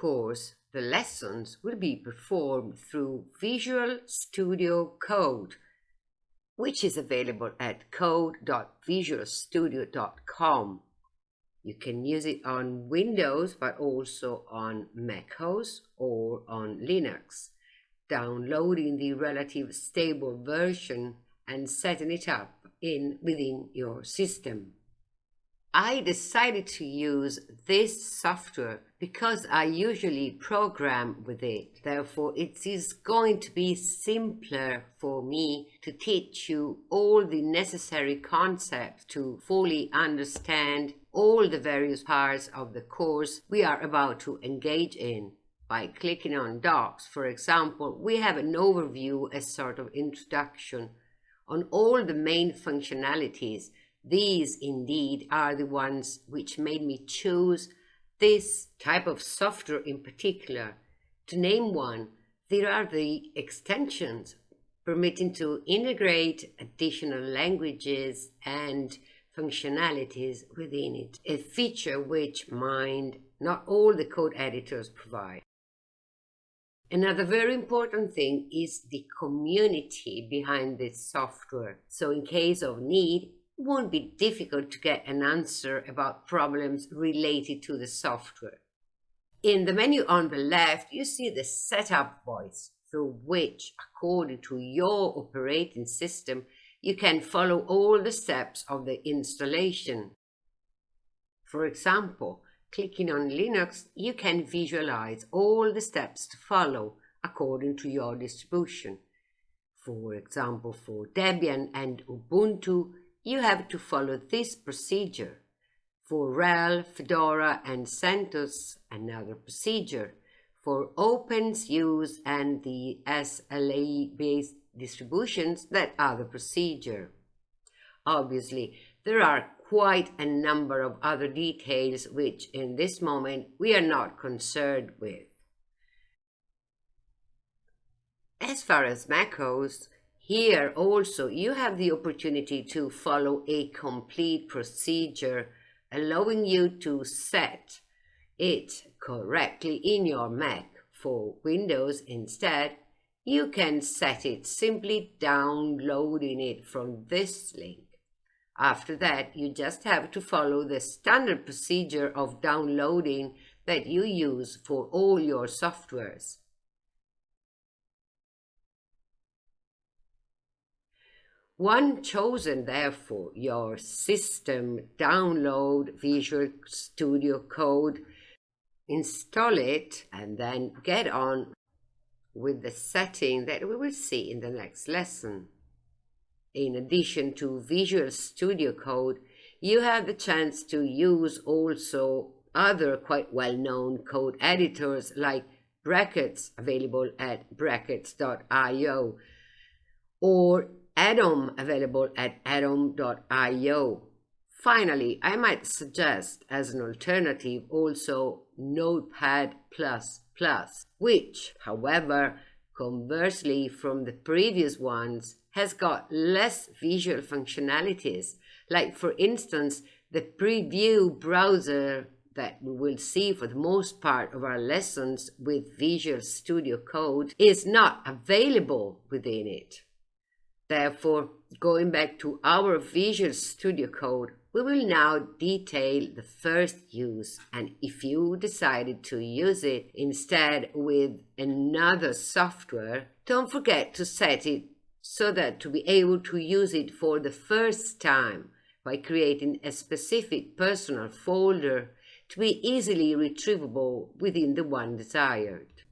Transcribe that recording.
course, the lessons will be performed through Visual Studio Code, which is available at code.visualstudio.com. You can use it on Windows, but also on macOS or on Linux, downloading the relative stable version and setting it up in within your system. I decided to use this software because I usually program with it. Therefore, it is going to be simpler for me to teach you all the necessary concepts to fully understand all the various parts of the course we are about to engage in. By clicking on Docs, for example, we have an overview, a sort of introduction on all the main functionalities these indeed are the ones which made me choose this type of software in particular. To name one, there are the extensions permitting to integrate additional languages and functionalities within it, a feature which mind not all the code editors provide. Another very important thing is the community behind this software. So in case of need, won't be difficult to get an answer about problems related to the software. In the menu on the left, you see the setup voice through which, according to your operating system, you can follow all the steps of the installation. For example, clicking on Linux, you can visualize all the steps to follow according to your distribution. For example, for Debian and Ubuntu, you have to follow this procedure. For RHEL, Fedora and CentOS, another procedure. For OpenSUSE and the SLA-based distributions, that other procedure. Obviously, there are quite a number of other details which in this moment we are not concerned with. As far as macOS, here also you have the opportunity to follow a complete procedure allowing you to set it correctly in your Mac. For Windows instead, you can set it simply downloading it from this link. After that, you just have to follow the standard procedure of downloading that you use for all your softwares. One chosen, therefore, your system, download Visual Studio Code, install it, and then get on with the setting that we will see in the next lesson. In addition to Visual Studio Code, you have the chance to use also other quite well-known code editors like Brackets, available at brackets.io, or Atom available at atom.io. Finally, I might suggest as an alternative also Notepad++, Plus, which, however, conversely from the previous ones, has got less visual functionalities, like for instance, the preview browser that we will see for the most part of our lessons with Visual Studio Code is not available within it. Therefore, going back to our Visual Studio Code, we will now detail the first use and if you decided to use it instead with another software, don't forget to set it so that to be able to use it for the first time by creating a specific personal folder to be easily retrievable within the one desired.